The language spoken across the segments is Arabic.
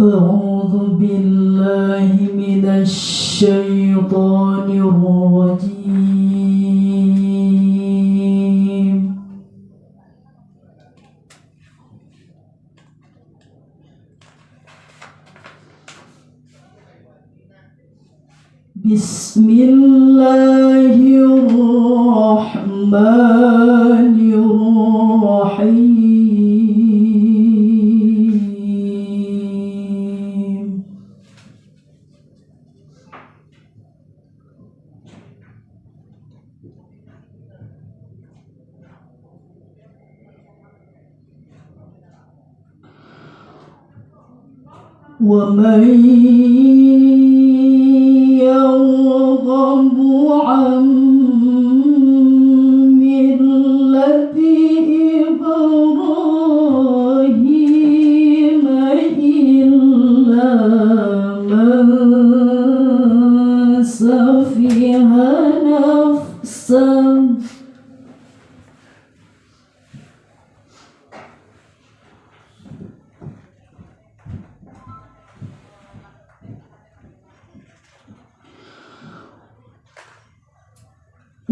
أعوذ بالله من الشيطان الرجيم. بسم الله الرحمن 我们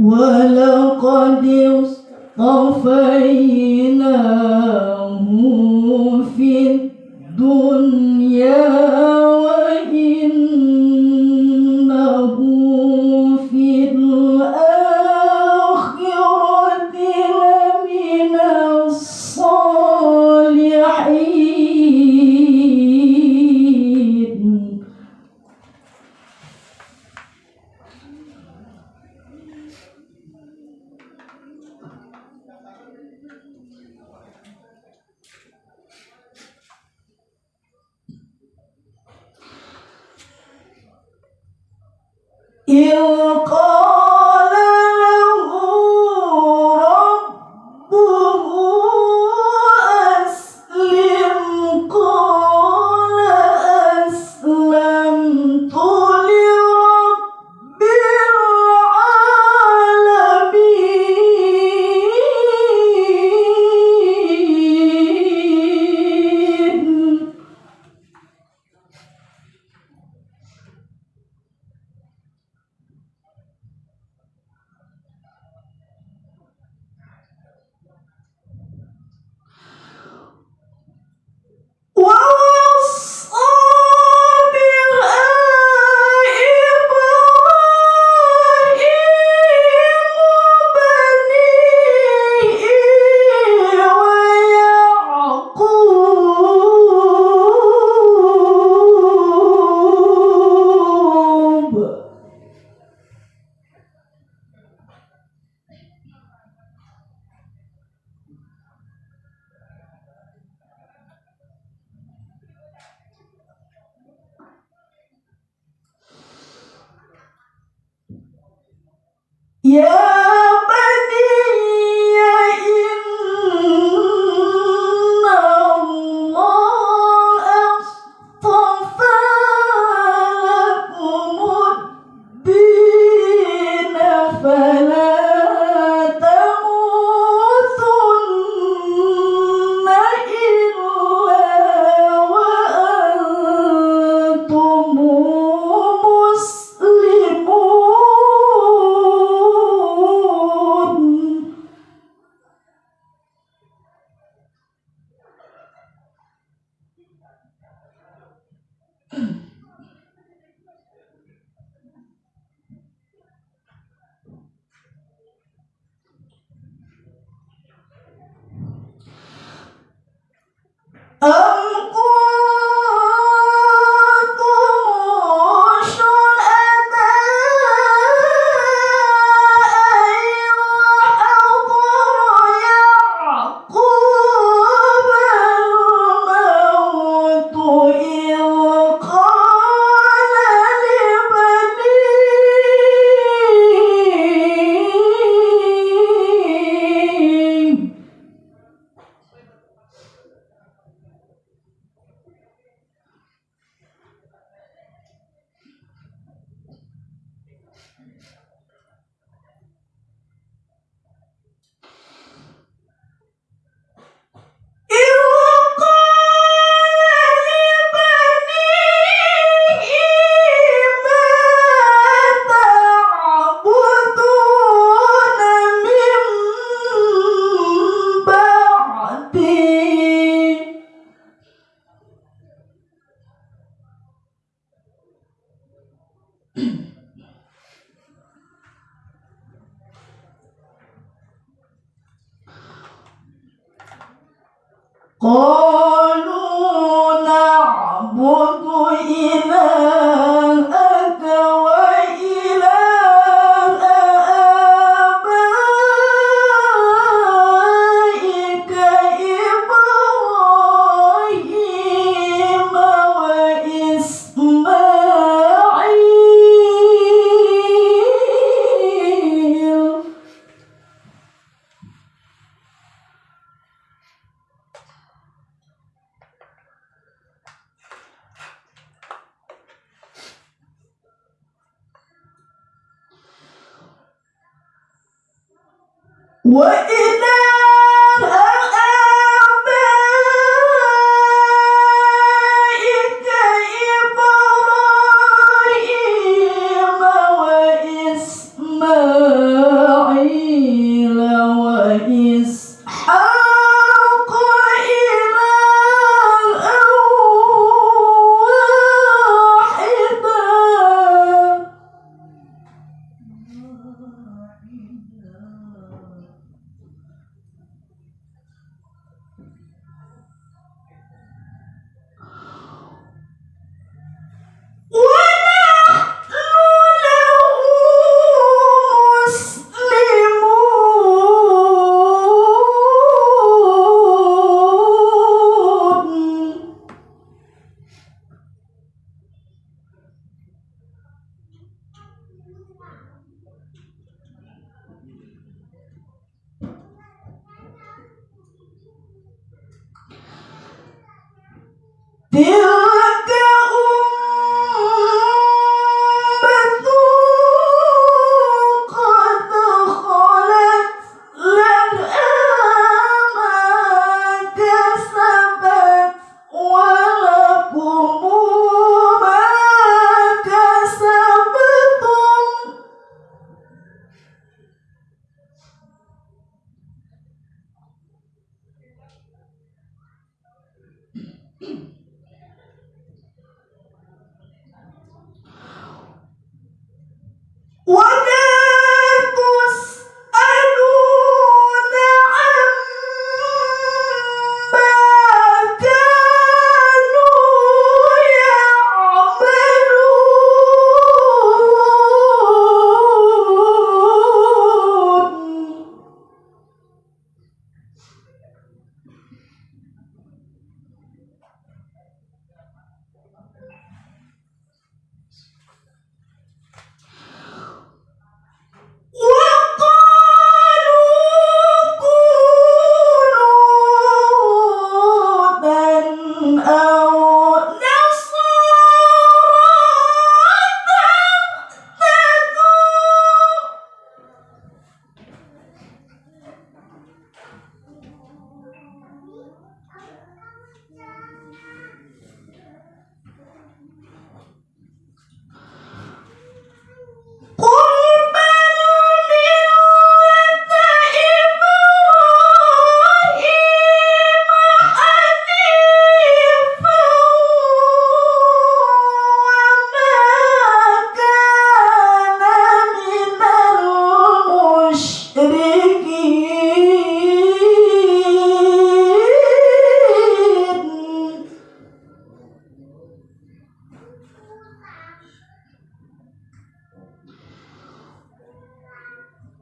ولقد اصطفيناه Yeah. amo Oh. What in the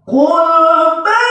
皇恩